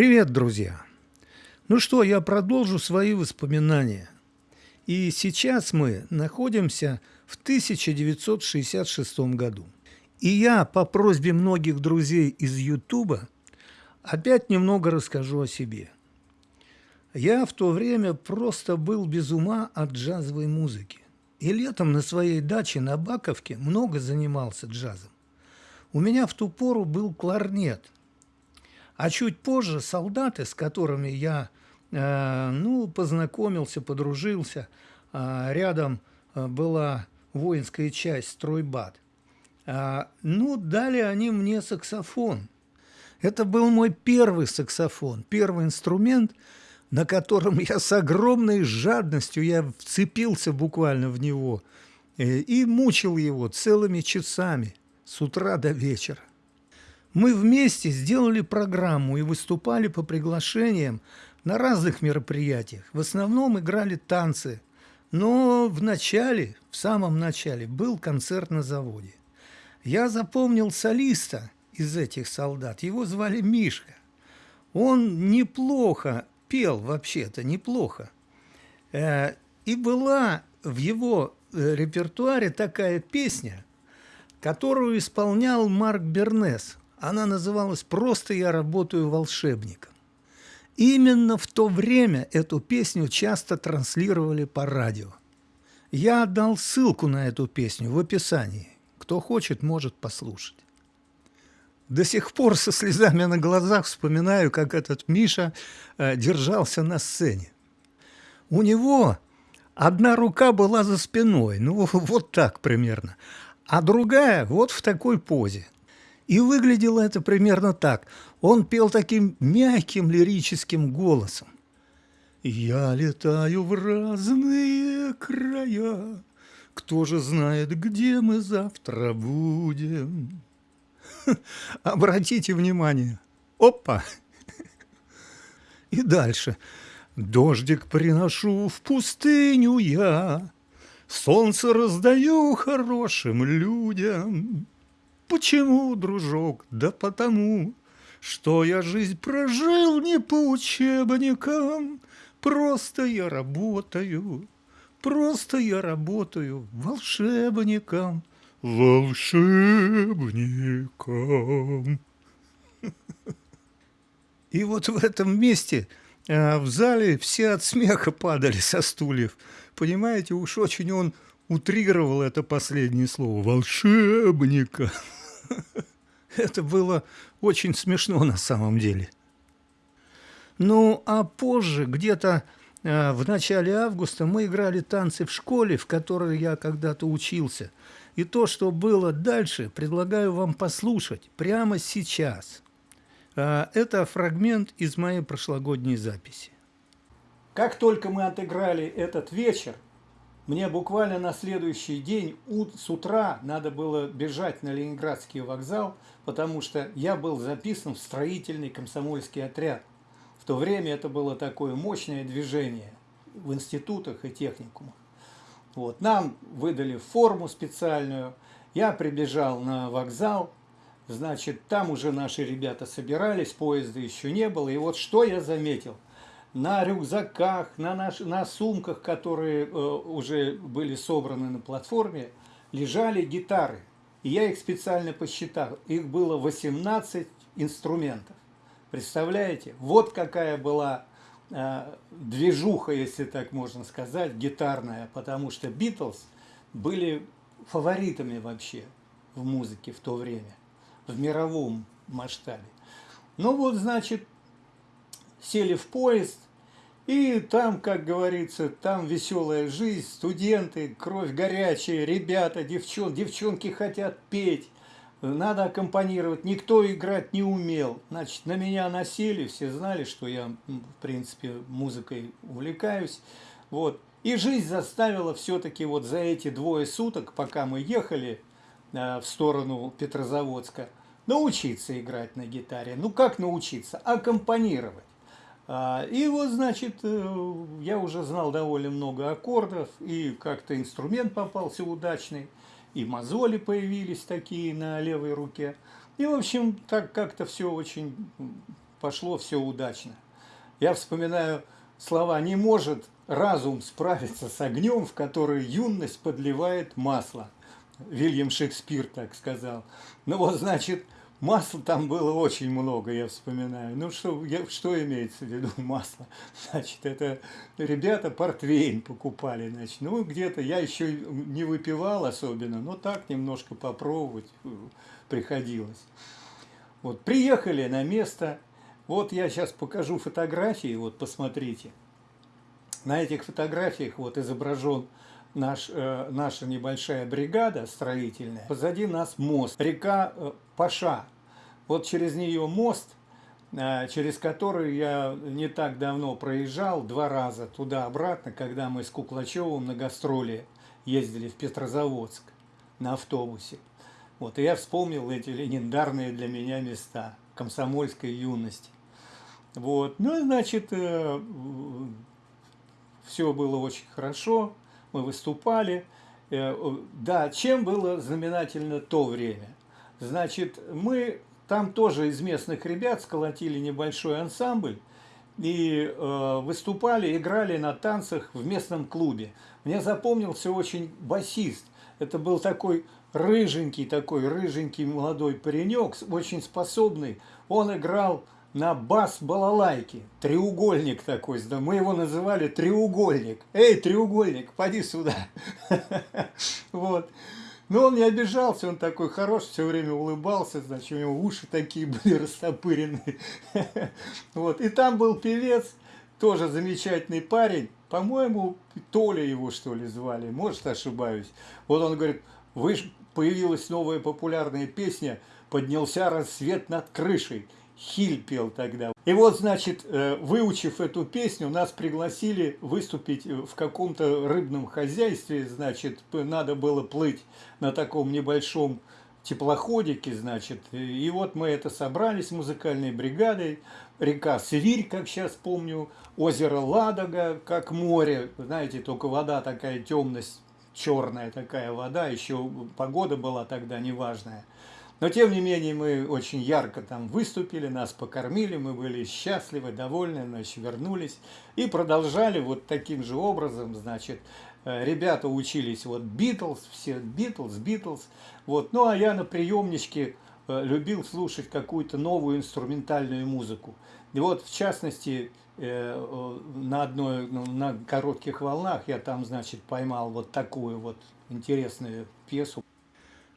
Привет, друзья! Ну что, я продолжу свои воспоминания. И сейчас мы находимся в 1966 году. И я по просьбе многих друзей из Ютуба опять немного расскажу о себе. Я в то время просто был без ума от джазовой музыки. И летом на своей даче на Баковке много занимался джазом. У меня в ту пору был кларнет – а чуть позже солдаты, с которыми я э, ну, познакомился, подружился, э, рядом э, была воинская часть «Стройбат», ну, дали они мне саксофон. Это был мой первый саксофон, первый инструмент, на котором я с огромной жадностью, я вцепился буквально в него и мучил его целыми часами с утра до вечера. Мы вместе сделали программу и выступали по приглашениям на разных мероприятиях. В основном играли танцы. Но в начале, в самом начале, был концерт на заводе. Я запомнил солиста из этих солдат. Его звали Мишка. Он неплохо пел вообще-то, неплохо. Э, и была в его э, репертуаре такая песня, которую исполнял Марк Бернес – она называлась «Просто я работаю волшебником». Именно в то время эту песню часто транслировали по радио. Я отдал ссылку на эту песню в описании. Кто хочет, может послушать. До сих пор со слезами на глазах вспоминаю, как этот Миша э, держался на сцене. У него одна рука была за спиной, ну вот так примерно, а другая вот в такой позе – и выглядело это примерно так. Он пел таким мягким лирическим голосом. «Я летаю в разные края, Кто же знает, где мы завтра будем?» Обратите внимание. Опа! И дальше. Дождик приношу в пустыню я, Солнце раздаю хорошим людям. Почему, дружок? Да потому, что я жизнь прожил не по учебникам, Просто я работаю, просто я работаю волшебником, волшебником. И вот в этом месте а, в зале все от смеха падали со стульев. Понимаете, уж очень он утрировал это последнее слово «волшебника». Это было очень смешно на самом деле. Ну, а позже, где-то э, в начале августа, мы играли танцы в школе, в которой я когда-то учился. И то, что было дальше, предлагаю вам послушать прямо сейчас. Э, это фрагмент из моей прошлогодней записи. Как только мы отыграли этот вечер, мне буквально на следующий день с утра надо было бежать на Ленинградский вокзал, потому что я был записан в строительный комсомольский отряд. В то время это было такое мощное движение в институтах и техникумах. Вот. Нам выдали форму специальную, я прибежал на вокзал, значит, там уже наши ребята собирались, поезда еще не было. И вот что я заметил – на рюкзаках, на, наш, на сумках, которые э, уже были собраны на платформе, лежали гитары. И я их специально посчитал. Их было 18 инструментов. Представляете? Вот какая была э, движуха, если так можно сказать, гитарная. Потому что Битлз были фаворитами вообще в музыке в то время. В мировом масштабе. Ну вот, значит, сели в поезд, и там, как говорится, там веселая жизнь, студенты, кровь горячая, ребята, девчон, девчонки хотят петь, надо аккомпанировать. Никто играть не умел. Значит, на меня насели, все знали, что я, в принципе, музыкой увлекаюсь. Вот. И жизнь заставила все-таки вот за эти двое суток, пока мы ехали э, в сторону Петрозаводска, научиться играть на гитаре. Ну как научиться? Аккомпанировать. А, и вот, значит, э, я уже знал довольно много аккордов, и как-то инструмент попался удачный, и мозоли появились такие на левой руке. И, в общем, так как-то все очень пошло все удачно. Я вспоминаю слова «не может разум справиться с огнем, в который юность подливает масло». Вильям Шекспир так сказал. Ну вот, значит, масла там было очень много, я вспоминаю. Ну что, я, что имеется в виду масло? Значит, это ребята портвейн покупали, значит. Ну, где-то я еще не выпивал особенно, но так немножко попробовать э, приходилось. Вот, приехали на место. Вот я сейчас покажу фотографии, вот посмотрите. На этих фотографиях вот изображен наш, э, наша небольшая бригада строительная. Позади нас мост, река э, Паша. Вот через нее мост, э, через который я не так давно проезжал два раза туда-обратно, когда мы с Куклачевым на гастроли ездили в Петрозаводск на автобусе. Вот, и я вспомнил эти легендарные для меня места комсомольской юности. Вот, ну, значит, э, все было очень хорошо мы выступали. Э, да, чем было знаменательно то время? Значит, мы там тоже из местных ребят сколотили небольшой ансамбль и э, выступали, играли на танцах в местном клубе. Мне запомнился очень басист. Это был такой рыженький, такой рыженький молодой паренек, очень способный. Он играл на бас-балалайке. Треугольник такой, мы его называли треугольник. Эй, треугольник, поди сюда. Вот. Но он не обижался, он такой хороший, все время улыбался, значит, у него уши такие были растопыренные. Вот. И там был певец, тоже замечательный парень, по-моему, Толя его, что ли, звали, может, ошибаюсь. Вот он говорит, вы появилась новая популярная песня «Поднялся рассвет над крышей». Хиль пел тогда. И вот, значит, э, выучив эту песню, нас пригласили выступить в каком-то рыбном хозяйстве, значит, надо было плыть на таком небольшом теплоходике, значит. И вот мы это собрались музыкальной бригадой. Река Свирь, как сейчас помню, озеро Ладога, как море. Знаете, только вода такая темность, черная такая вода, еще погода была тогда неважная. Но, тем не менее, мы очень ярко там выступили, нас покормили, мы были счастливы, довольны, значит, вернулись. И продолжали вот таким же образом, значит, э, ребята учились, вот, Битлз, все Битлз, Битлз. Вот. Ну, а я на приемничке э, любил слушать какую-то новую инструментальную музыку. И вот, в частности, э, на одной, ну, на коротких волнах я там, значит, поймал вот такую вот интересную пьесу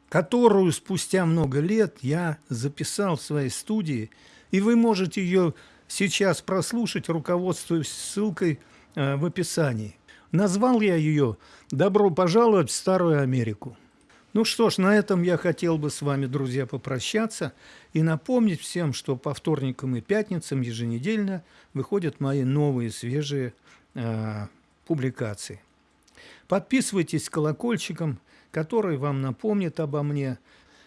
которую спустя много лет я записал в своей студии, и вы можете ее сейчас прослушать, руководствуясь ссылкой э, в описании. Назвал я ее «Добро пожаловать в Старую Америку». Ну что ж, на этом я хотел бы с вами, друзья, попрощаться и напомнить всем, что по вторникам и пятницам еженедельно выходят мои новые свежие э, публикации. Подписывайтесь колокольчиком, который вам напомнит обо мне.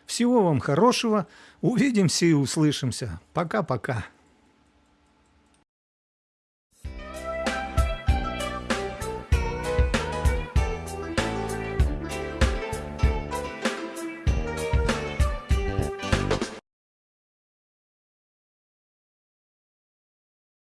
Всего вам хорошего. Увидимся и услышимся. Пока-пока.